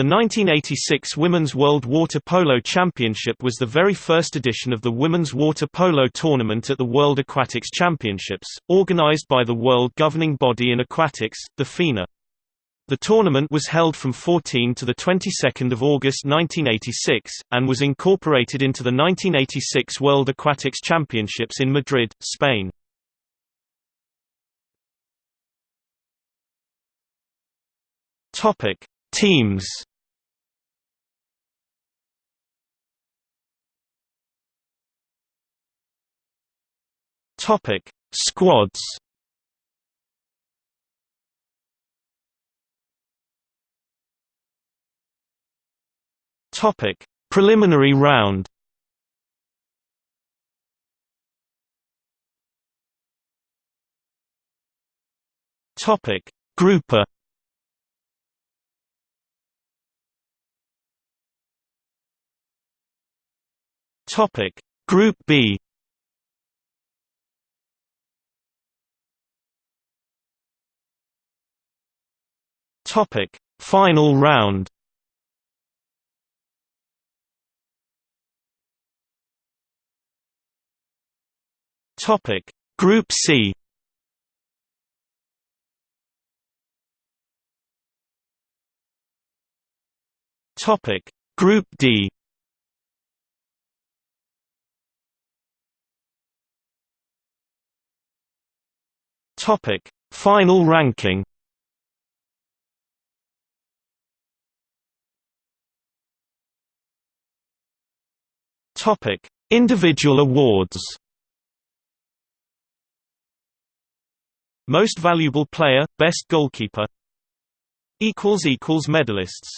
The 1986 Women's World Water Polo Championship was the very first edition of the Women's Water Polo Tournament at the World Aquatics Championships, organized by the World Governing Body in Aquatics, the FINA. The tournament was held from 14 to the 22nd of August 1986 and was incorporated into the 1986 World Aquatics Championships in Madrid, Spain. Topic: Teams Topic: Squads. Topic: Preliminary round. Topic: Grouper. Topic Group B Topic. Final round. Topic. Group C. Topic. Group D. Topic: Final ranking. Topic: Individual awards. Most valuable player, best goalkeeper. Equals equals medalists.